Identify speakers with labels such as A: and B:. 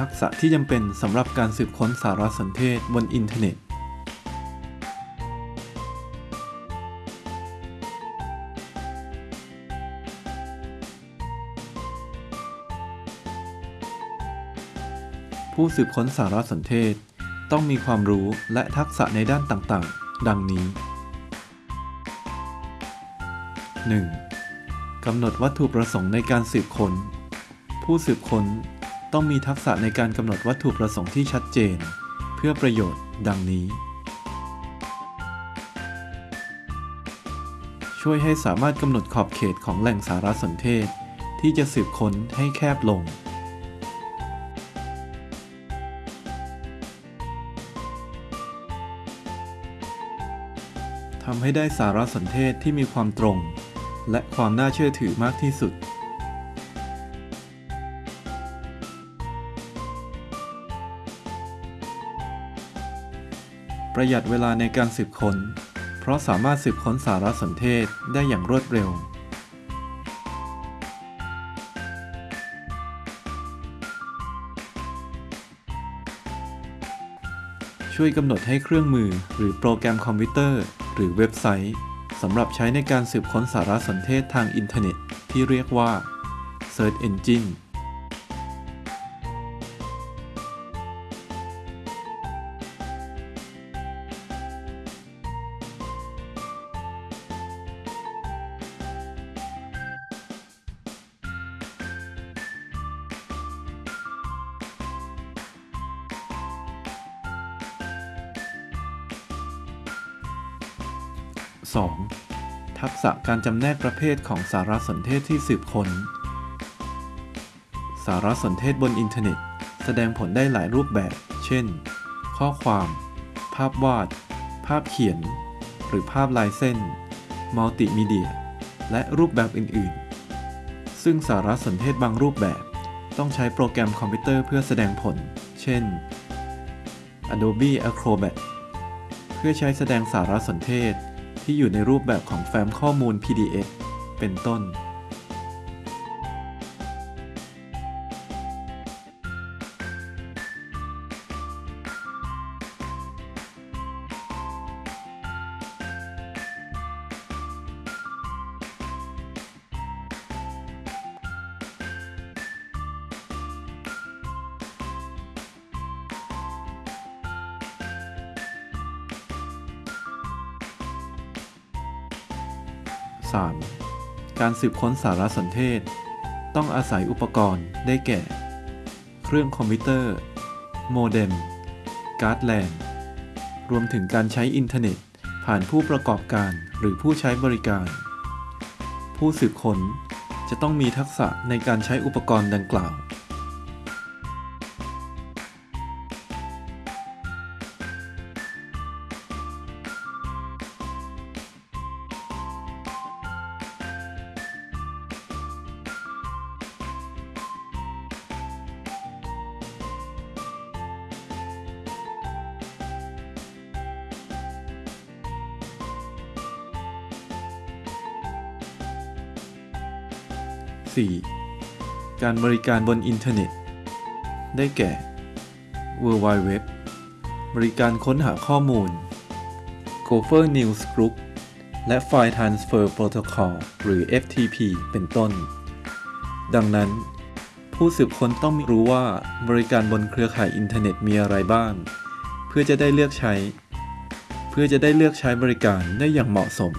A: ทักษะที่จำเป็นสำหรับการสืบค้นสารสนเทศบนอินเทอร์เน็ต ผู้สืบค้นสารสนเทศ ต้องมีความรู้และทักษะในด้านต่างๆ ดังนี้ 1. กำหนดวัตถุประสงค์ในการสืบค้น ผู้สืบค้น ต้องมีทักษะในการกำหนดวัตถุประสงค์ที่ชัดเจน เพื่อประโยชน์ดังนี้ ช่วยให้สามารถกำหนดขอบเขตของแหล่งสารสนเทศ ที่จะสืบค้นให้แคบลง ทำให้ได้สารสนเทศที่มีความตรง และความน่าเชื่อถือมากที่สุด ประหยัดเวลาในการสืบค้น เพราะสามารถสืบค้นสารสนเทศได้อย่างรวดเร็ว ช่วยกำหนดให้เครื่องมือหรือโปรแกรมคอมพิวเตอร์ หรือเว็บไซต์สำหรับใช้ในการสืบค้นสารสนเทศทางอินเทอร์เน็ต ที่เรียกว่า Search Engine 2. ทักษะการจำแนกประเภทของสารสนเทศที่สืบค้น สารสนเทศบนอินเทอร์เน็ต แสดงผลได้หลายรูปแบบ เช่น ข้อความ ภาพวาด ภาพเขียน หรือภาพลายเส้น มัลติมีเดีย และรูปแบบอื่น ๆ ซึ่งสารสนเทศบางรูปแบบ ต้องใช้โปรแกรมคอมพิวเตอร์เพื่อแสดงผล เช่น Adobe Acrobat เพื่อใช้แสดงสารสนเทศ ที่อยู่ในรูปแบบของแฟ้มข้อมูล PDF เป็นต้น 3. การสืบค้นสารสนเทศ ต้องอาศัยอุปกรณ์ได้แก่ เครื่องคอมพิวเตอร์ โมเด็ม การ์ดแลนรวมถึงการใช้อินเทอร์เน็ต ผ่านผู้ประกอบการหรือผู้ใช้บริการ ผู้สืบค้นจะต้องมีทักษะในการใช้อุปกรณ์ดังกล่าว 4. การบริการบนอินเทอร์เน็ต ได้แก่ World Wide Web บริการค้นหาข้อมูล Gopher News Group และ File Transfer Protocol หรือ FTP เป็นต้น ดังนั้น ผู้สืบค้นต้องรู้ว่าบริการบนเครือข่ายอินเทอร์เน็ตมีอะไรบ้าง เพื่อจะได้เลือกใช้ เพื่อจะได้เลือกใช้บริการได้อย่างเหมาะสม